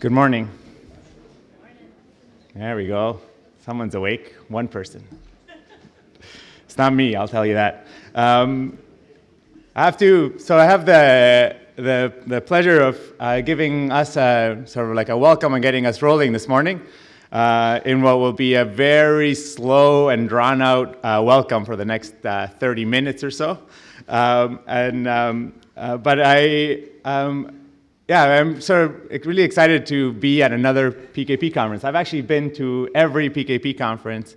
Good morning. There we go. Someone's awake. One person. It's not me, I'll tell you that. Um, I have to, so I have the, the, the pleasure of uh, giving us a, sort of like a welcome and getting us rolling this morning uh, in what will be a very slow and drawn out uh, welcome for the next uh, 30 minutes or so. Um, and, um, uh, but I, um, yeah, I'm sort of really excited to be at another PKP conference. I've actually been to every PKP conference.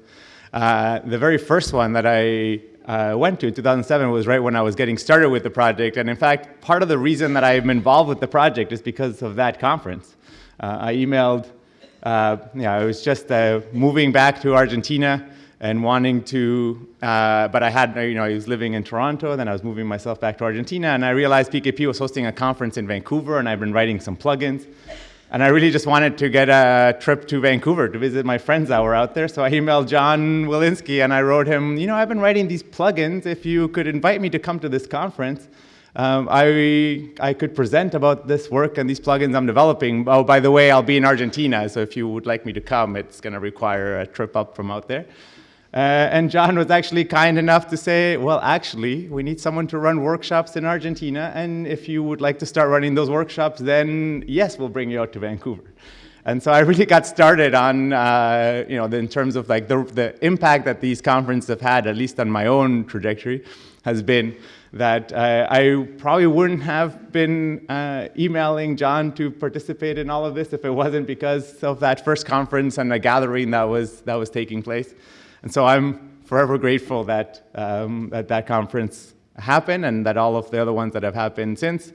Uh, the very first one that I uh, went to in 2007 was right when I was getting started with the project. And in fact, part of the reason that I'm involved with the project is because of that conference. Uh, I emailed, uh, yeah, I was just uh, moving back to Argentina and wanting to, uh, but I had, you know, I was living in Toronto, then I was moving myself back to Argentina, and I realized PKP was hosting a conference in Vancouver, and I've been writing some plugins. And I really just wanted to get a trip to Vancouver to visit my friends that were out there. So I emailed John Willinsky and I wrote him, you know, I've been writing these plugins. If you could invite me to come to this conference, um, I, I could present about this work and these plugins I'm developing. Oh, by the way, I'll be in Argentina. So if you would like me to come, it's going to require a trip up from out there. Uh, and John was actually kind enough to say, well, actually, we need someone to run workshops in Argentina. And if you would like to start running those workshops, then yes, we'll bring you out to Vancouver. And so I really got started on, uh, you know, in terms of like the, the impact that these conferences have had, at least on my own trajectory, has been that uh, I probably wouldn't have been uh, emailing John to participate in all of this if it wasn't because of that first conference and the gathering that was, that was taking place. And so I'm forever grateful that, um, that that conference happened and that all of the other ones that have happened since.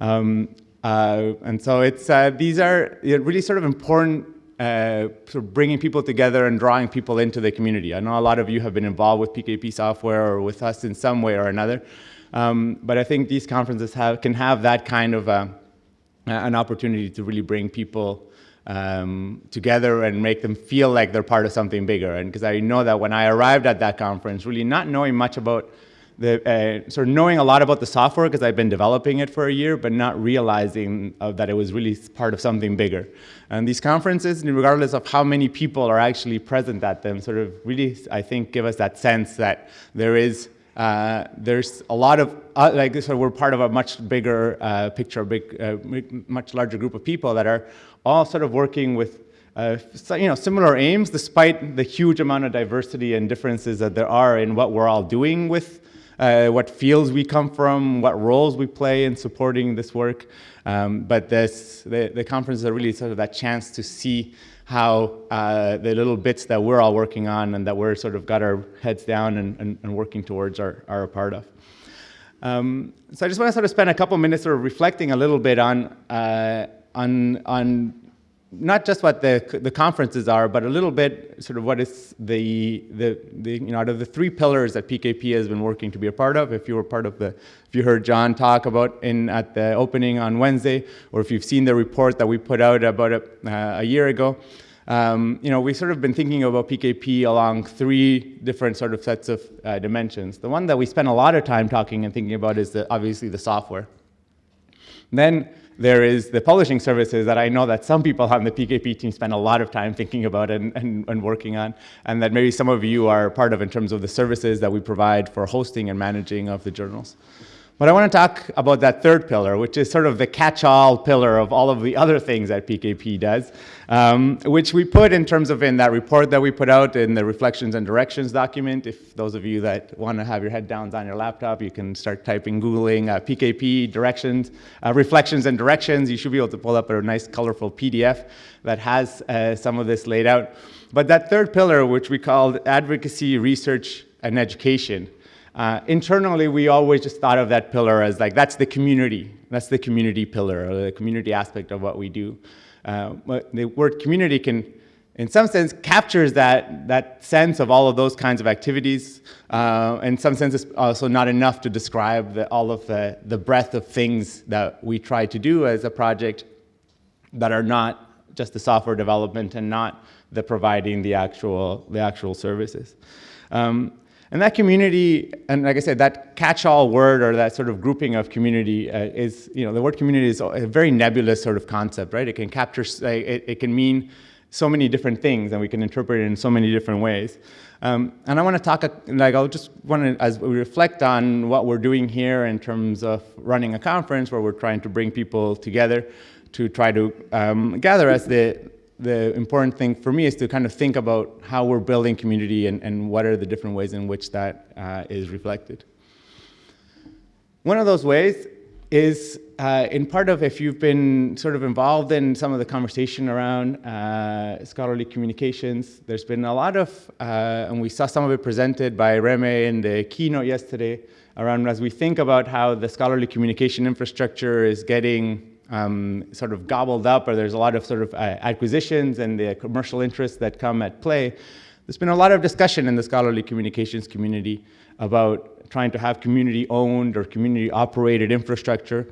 Um, uh, and so it's, uh, these are really sort of important uh, sort of bringing people together and drawing people into the community. I know a lot of you have been involved with PKP software or with us in some way or another. Um, but I think these conferences have, can have that kind of uh, an opportunity to really bring people um, together and make them feel like they're part of something bigger. And because I know that when I arrived at that conference, really not knowing much about the, uh, sort of knowing a lot about the software because I've been developing it for a year, but not realizing uh, that it was really part of something bigger. And these conferences, regardless of how many people are actually present at them, sort of really, I think, give us that sense that there is uh, there's a lot of, uh, like so we're part of a much bigger uh, picture, a big, uh, much larger group of people that are all sort of working with uh, you know, similar aims, despite the huge amount of diversity and differences that there are in what we're all doing with uh, what fields we come from, what roles we play in supporting this work. Um, but this, the, the conferences are really sort of that chance to see how uh, the little bits that we're all working on and that we're sort of got our heads down and, and, and working towards are, are a part of. Um, so I just want to sort of spend a couple minutes sort of reflecting a little bit on, uh, on, on not just what the, the conferences are, but a little bit sort of what is the, the, the, you know, out of the three pillars that PKP has been working to be a part of. If you were part of the, if you heard John talk about in, at the opening on Wednesday, or if you've seen the report that we put out about a, uh, a year ago, um, you know, we've sort of been thinking about PKP along three different sort of sets of uh, dimensions. The one that we spend a lot of time talking and thinking about is the, obviously the software. Then there is the publishing services that I know that some people on the PKP team spend a lot of time thinking about and, and, and, working on, and that maybe some of you are part of in terms of the services that we provide for hosting and managing of the journals. But I want to talk about that third pillar, which is sort of the catch-all pillar of all of the other things that PKP does, um, which we put in terms of in that report that we put out in the reflections and directions document. If those of you that want to have your head downs on your laptop, you can start typing, Googling uh, PKP directions, uh, reflections and directions. You should be able to pull up a nice colorful PDF that has uh, some of this laid out. But that third pillar, which we called advocacy, research, and education, uh, internally, we always just thought of that pillar as like, that's the community. That's the community pillar, or the community aspect of what we do. Uh, the word community can, in some sense, captures that, that sense of all of those kinds of activities. Uh, in some sense, it's also not enough to describe the, all of the, the breadth of things that we try to do as a project that are not just the software development and not the providing the actual, the actual services. Um, And that community, and like I said, that catch-all word or that sort of grouping of community uh, is, you know, the word community is a very nebulous sort of concept, right? It can capture, it, it can mean so many different things and we can interpret it in so many different ways. Um, and I want to talk, like, I'll just want to, as we reflect on what we're doing here in terms of running a conference where we're trying to bring people together to try to um, gather as the, the important thing for me is to kind of think about how we're building community and, and what are the different ways in which that uh, is reflected. One of those ways is uh, in part of if you've been sort of involved in some of the conversation around uh, scholarly communications, there's been a lot of, uh, and we saw some of it presented by Reme in the keynote yesterday, around as we think about how the scholarly communication infrastructure is getting um, sort of gobbled up, or there's a lot of sort of uh, acquisitions and the commercial interests that come at play. There's been a lot of discussion in the scholarly communications community about trying to have community-owned or community-operated infrastructure.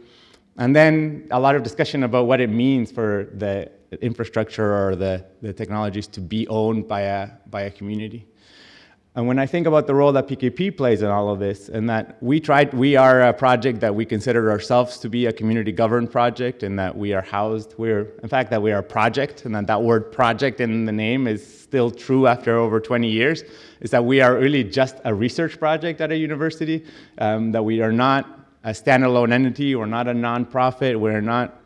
And then a lot of discussion about what it means for the infrastructure or the, the technologies to be owned by a, by a community. And when I think about the role that PKP plays in all of this, and that we tried, we are a project that we consider ourselves to be a community governed project, and that we are housed, we're, in fact, that we are a project, and that that word project in the name is still true after over 20 years, is that we are really just a research project at a university, um, that we are not a standalone entity, we're not a nonprofit, we're not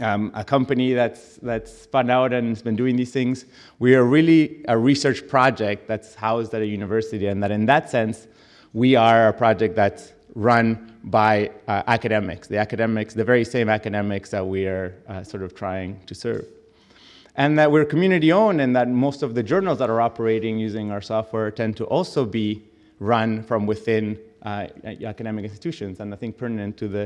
um, a company that's, that's spun out and has been doing these things. We are really a research project that's housed at a university, and that in that sense, we are a project that's run by uh, academics, the academics, the very same academics that we are uh, sort of trying to serve. And that we're community owned and that most of the journals that are operating using our software tend to also be run from within uh, academic institutions. And I think pertinent to the,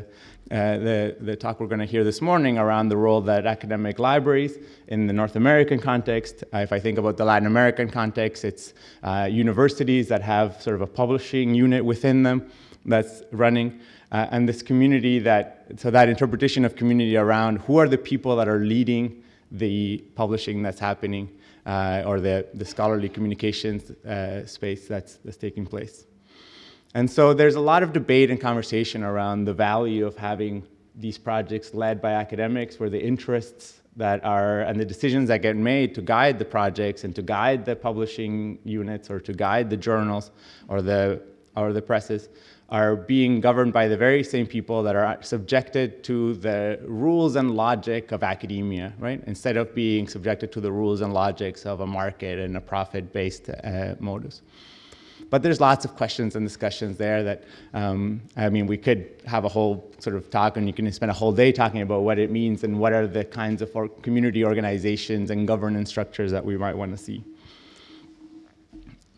uh, the, the, talk we're going to hear this morning around the role that academic libraries in the North American context, uh, if I think about the Latin American context, it's uh, universities that have sort of a publishing unit within them that's running. Uh, and this community that, so that interpretation of community around who are the people that are leading the publishing that's happening uh, or the, the scholarly communications uh, space that's, that's taking place. And so there's a lot of debate and conversation around the value of having these projects led by academics where the interests that are and the decisions that get made to guide the projects and to guide the publishing units or to guide the journals or the or the presses are being governed by the very same people that are subjected to the rules and logic of academia, right? Instead of being subjected to the rules and logics of a market and a profit-based uh, modus. But there's lots of questions and discussions there that, um, I mean, we could have a whole sort of talk and you can spend a whole day talking about what it means and what are the kinds of community organizations and governance structures that we might want to see.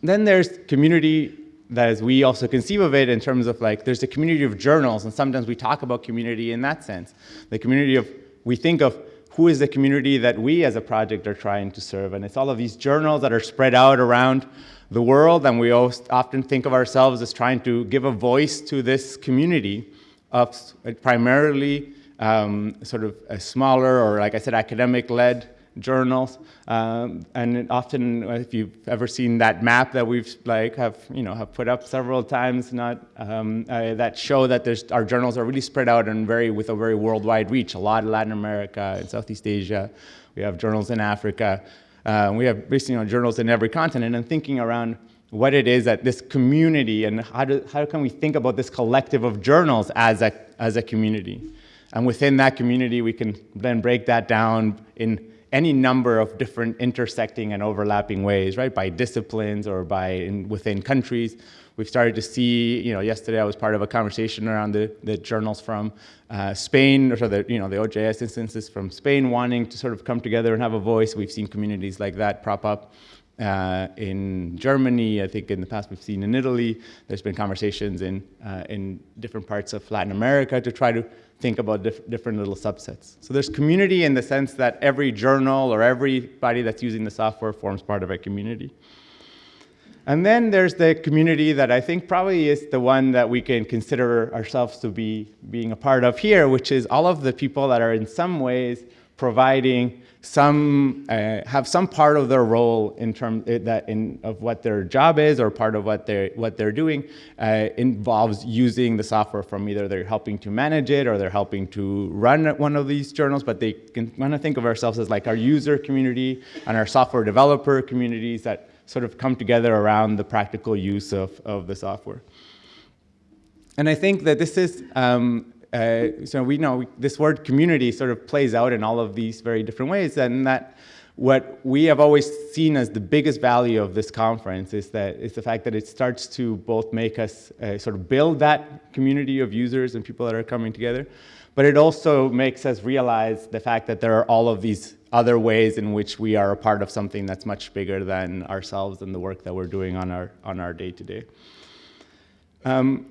Then there's community that is we also conceive of it in terms of like, there's a community of journals and sometimes we talk about community in that sense. The community of, we think of who is the community that we as a project are trying to serve. And it's all of these journals that are spread out around the world, and we often think of ourselves as trying to give a voice to this community of primarily um, sort of a smaller or, like I said, academic-led journals. Um, and often, if you've ever seen that map that we've like have you know have put up several times, not um, uh, that show that there's our journals are really spread out and very with a very worldwide reach. A lot of Latin America and Southeast Asia. We have journals in Africa. Uh, we have basically you know, journals in every continent and thinking around what it is that this community and how, do, how can we think about this collective of journals as a, as a community. And within that community, we can then break that down in any number of different intersecting and overlapping ways, right? By disciplines or by in, within countries We've started to see, you know, yesterday I was part of a conversation around the, the journals from uh, Spain, or so the, you know, the OJS instances from Spain wanting to sort of come together and have a voice. We've seen communities like that prop up. Uh, in Germany, I think in the past we've seen in Italy, there's been conversations in, uh, in different parts of Latin America to try to think about diff different little subsets. So there's community in the sense that every journal or everybody that's using the software forms part of a community. And then there's the community that I think probably is the one that we can consider ourselves to be being a part of here, which is all of the people that are in some ways providing some uh, have some part of their role in terms uh, that in of what their job is or part of what they're what they're doing uh, involves using the software from either they're helping to manage it or they're helping to run one of these journals. But they can want to think of ourselves as like our user community and our software developer communities that sort of come together around the practical use of, of the software. And I think that this is um, uh, so we know this word community sort of plays out in all of these very different ways and that what we have always seen as the biggest value of this conference is that is the fact that it starts to both make us uh, sort of build that community of users and people that are coming together, but it also makes us realize the fact that there are all of these other ways in which we are a part of something that's much bigger than ourselves and the work that we're doing on our on our day to day. Um,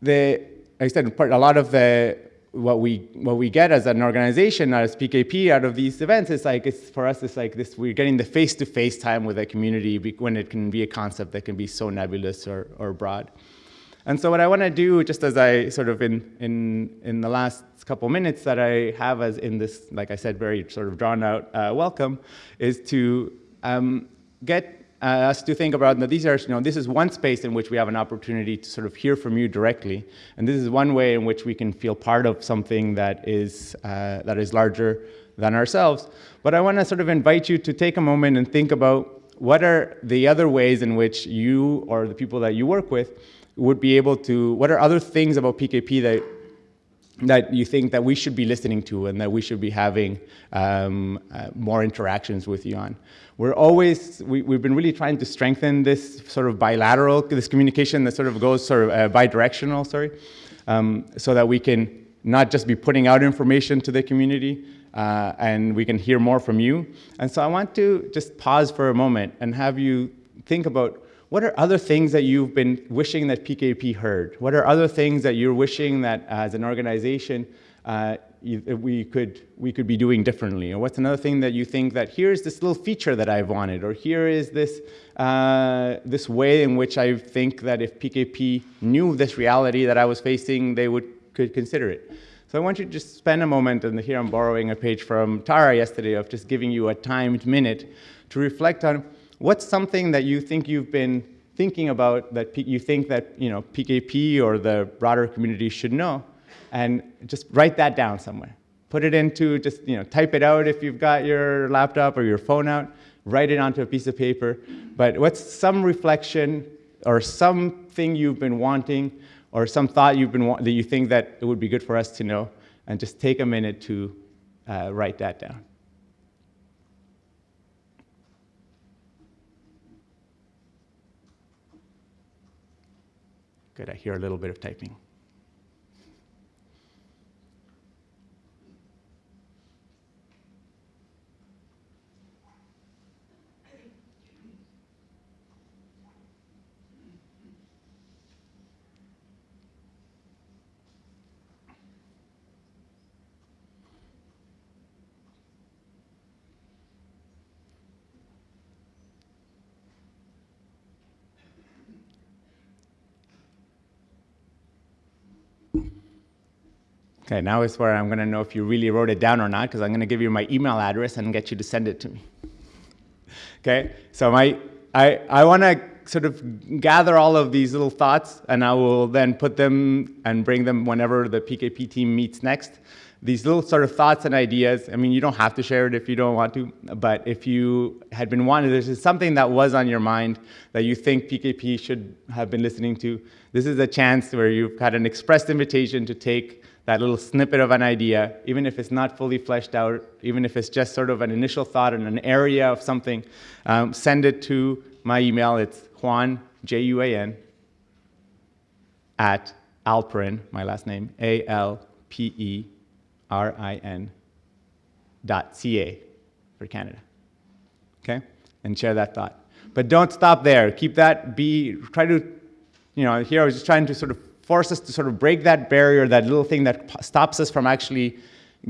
the I said, a lot of the what we what we get as an organization as PKP out of these events is like it's for us it's like this we're getting the face-to-face time with a community when it can be a concept that can be so nebulous or, or broad. And so what I want to do, just as I sort of in in in the last couple minutes that I have as in this, like I said, very sort of drawn out uh, welcome, is to um, get us to think about these are, you know, this is one space in which we have an opportunity to sort of hear from you directly. And this is one way in which we can feel part of something that is, uh, that is larger than ourselves. But I want to sort of invite you to take a moment and think about what are the other ways in which you or the people that you work with would be able to, what are other things about PKP that that you think that we should be listening to and that we should be having um, uh, more interactions with you on. We're always, we, have been really trying to strengthen this sort of bilateral, this communication that sort of goes sort of uh, bidirectional, sorry, um, so that we can not just be putting out information to the community uh, and we can hear more from you. And so I want to just pause for a moment and have you think about what are other things that you've been wishing that PKP heard? What are other things that you're wishing that as an organization uh, we, could, we could be doing differently? Or what's another thing that you think that here's this little feature that I've wanted, or here is this, uh, this way in which I think that if PKP knew this reality that I was facing, they would, could consider it. So I want you to just spend a moment, and here I'm borrowing a page from Tara yesterday of just giving you a timed minute to reflect on what's something that you think you've been thinking about that you think that you know PKP or the broader community should know, and just write that down somewhere. Put it into just you know type it out if you've got your laptop or your phone out. Write it onto a piece of paper. But what's some reflection or something you've been wanting or some thought you've been that you think that it would be good for us to know, and just take a minute to uh, write that down. Good, I hear a little bit of typing. Okay, now is where I'm going to know if you really wrote it down or not, because I'm going to give you my email address and get you to send it to me. Okay, so my, I, I want to sort of gather all of these little thoughts, and I will then put them and bring them whenever the PKP team meets next. These little sort of thoughts and ideas, I mean, you don't have to share it if you don't want to, but if you had been wanting, is something that was on your mind that you think PKP should have been listening to, this is a chance where you've had an expressed invitation to take that little snippet of an idea, even if it's not fully fleshed out, even if it's just sort of an initial thought in an area of something, um, send it to my email. It's Juan, J U A N, at Alperin, my last name, A L P E R I N, dot C A for Canada. Okay? And share that thought. But don't stop there. Keep that, be, try to, you know, here I was just trying to sort of force us to sort of break that barrier, that little thing that stops us from actually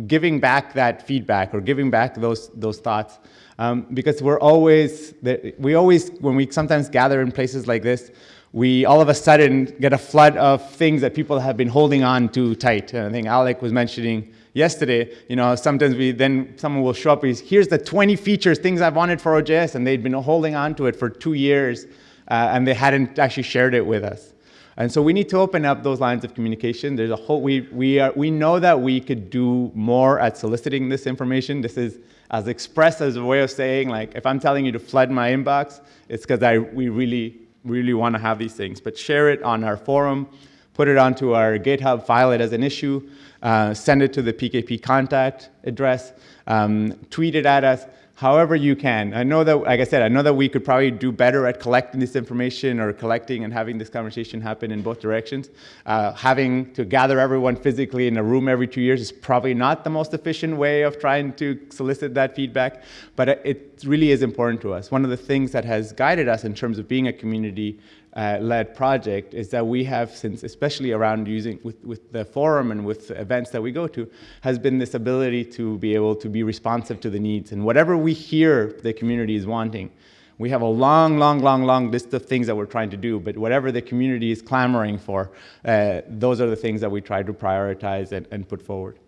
giving back that feedback or giving back those, those thoughts. Um, because we're always, we always, when we sometimes gather in places like this, we all of a sudden get a flood of things that people have been holding on to tight. And I think Alec was mentioning yesterday, you know, sometimes we then someone will show up, with, here's the 20 features, things I've wanted for OJS, and they'd been holding on to it for two years, uh, and they hadn't actually shared it with us. And so we need to open up those lines of communication. There's a whole, we, we, are, we know that we could do more at soliciting this information. This is as expressed as a way of saying, like, if I'm telling you to flood my inbox, it's because I, we really, really want to have these things. But share it on our forum, put it onto our GitHub, file it as an issue, uh, send it to the PKP contact address, um, tweet it at us, however you can. I know that, like I said, I know that we could probably do better at collecting this information or collecting and having this conversation happen in both directions. Uh, having to gather everyone physically in a room every two years is probably not the most efficient way of trying to solicit that feedback, but it really is important to us. One of the things that has guided us in terms of being a community uh, led project is that we have since, especially around using with, with the forum and with events that we go to, has been this ability to be able to be responsive to the needs. And whatever we hear the community is wanting, we have a long, long, long, long list of things that we're trying to do, but whatever the community is clamoring for, uh, those are the things that we try to prioritize and, and put forward.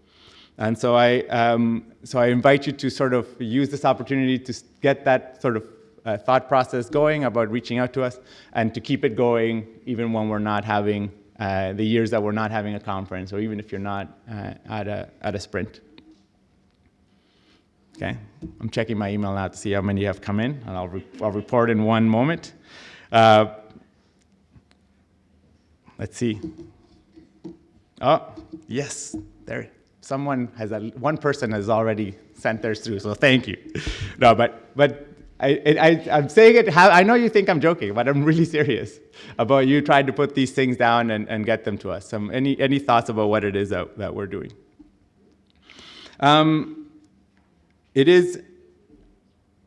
And so I, um, so I invite you to sort of use this opportunity to get that sort of uh, thought process going about reaching out to us and to keep it going even when we're not having uh, the years that we're not having a conference or even if you're not uh, at, a, at a sprint. Okay, I'm checking my email now to see how many have come in and I'll, re I'll report in one moment. Uh, let's see. Oh, yes, there. Someone has, a, one person has already sent theirs through, so thank you. No, but, but I, am saying it, I know you think I'm joking, but I'm really serious about you trying to put these things down and, and get them to us. Um, any, any thoughts about what it is that, that we're doing? Um, it is,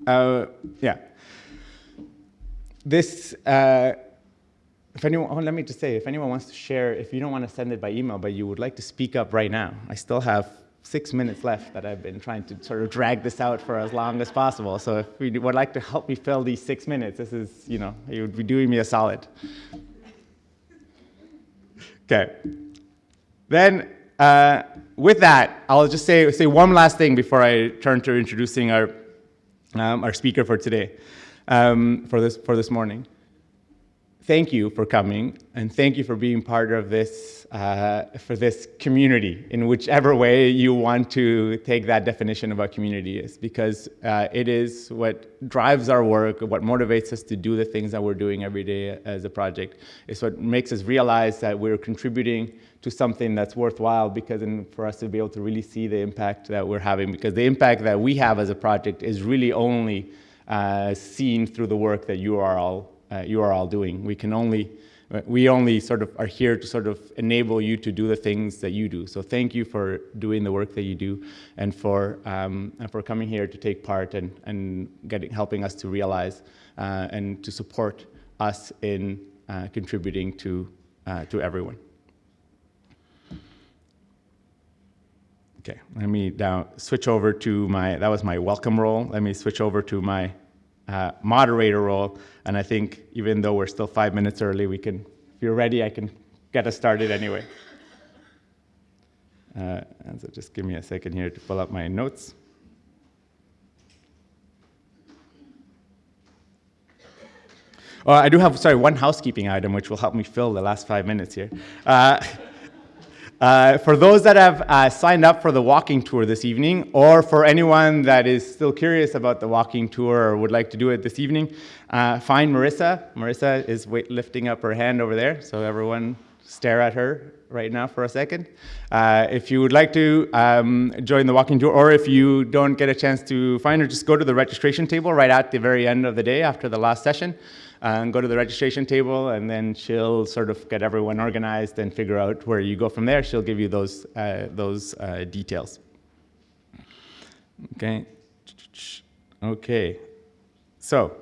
uh, yeah. This, uh, if anyone, oh, let me just say, if anyone wants to share, if you don't want to send it by email, but you would like to speak up right now, I still have six minutes left that I've been trying to sort of drag this out for as long as possible. So if you would like to help me fill these six minutes, this is, you know, you would be doing me a solid. Okay. Then uh, with that, I'll just say, say one last thing before I turn to introducing our, um, our speaker for today, um, for, this, for this morning thank you for coming and thank you for being part of this, uh, for this community in whichever way you want to take that definition of what community is because uh, it is what drives our work, what motivates us to do the things that we're doing every day as a project. It's what makes us realize that we're contributing to something that's worthwhile because in, for us to be able to really see the impact that we're having because the impact that we have as a project is really only uh, seen through the work that you are all uh, you are all doing. We can only, we only sort of are here to sort of enable you to do the things that you do. So thank you for doing the work that you do and for, um, and for coming here to take part and, and getting, helping us to realize uh, and to support us in uh, contributing to, uh, to everyone. Okay, let me now switch over to my, that was my welcome role. Let me switch over to my uh, moderator role. And I think even though we're still five minutes early, we can, if you're ready, I can get us started anyway. Uh, and so just give me a second here to pull up my notes. Oh, I do have, sorry, one housekeeping item which will help me fill the last five minutes here. Uh, uh, for those that have uh, signed up for the walking tour this evening, or for anyone that is still curious about the walking tour or would like to do it this evening, uh, find Marissa. Marissa is lifting up her hand over there, so everyone stare at her right now for a second. Uh, if you would like to um, join the walking tour, or if you don't get a chance to find her, just go to the registration table right at the very end of the day after the last session and go to the registration table, and then she'll sort of get everyone organized and figure out where you go from there. She'll give you those, uh, those uh, details. Okay. Okay. So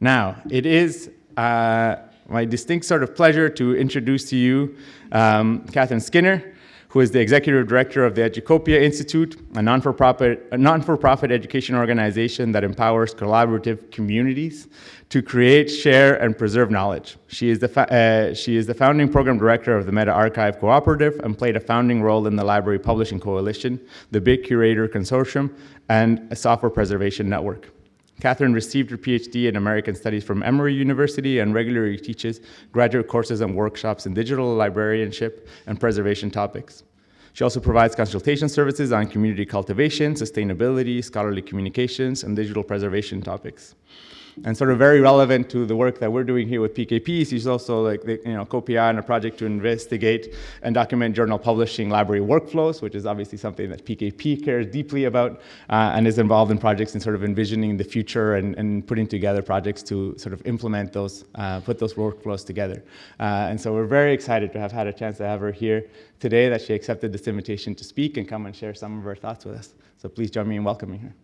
now it is uh, my distinct sort of pleasure to introduce to you um, Katherine Skinner, who is the executive director of the Educopia Institute, a non-for-profit, non-for-profit education organization that empowers collaborative communities to create, share, and preserve knowledge. She is, the uh, she is the founding program director of the MetaArchive Cooperative and played a founding role in the Library Publishing Coalition, the BitCurator Consortium, and a Software Preservation Network. Katherine received her PhD in American Studies from Emory University and regularly teaches graduate courses and workshops in digital librarianship and preservation topics. She also provides consultation services on community cultivation, sustainability, scholarly communications, and digital preservation topics and sort of very relevant to the work that we're doing here with PKP. She's also like the, you know COPIA on a project to investigate and document journal publishing library workflows, which is obviously something that PKP cares deeply about uh, and is involved in projects in sort of envisioning the future and, and putting together projects to sort of implement those, uh, put those workflows together. Uh, and so we're very excited to have had a chance to have her here today that she accepted this invitation to speak and come and share some of her thoughts with us. So please join me in welcoming her.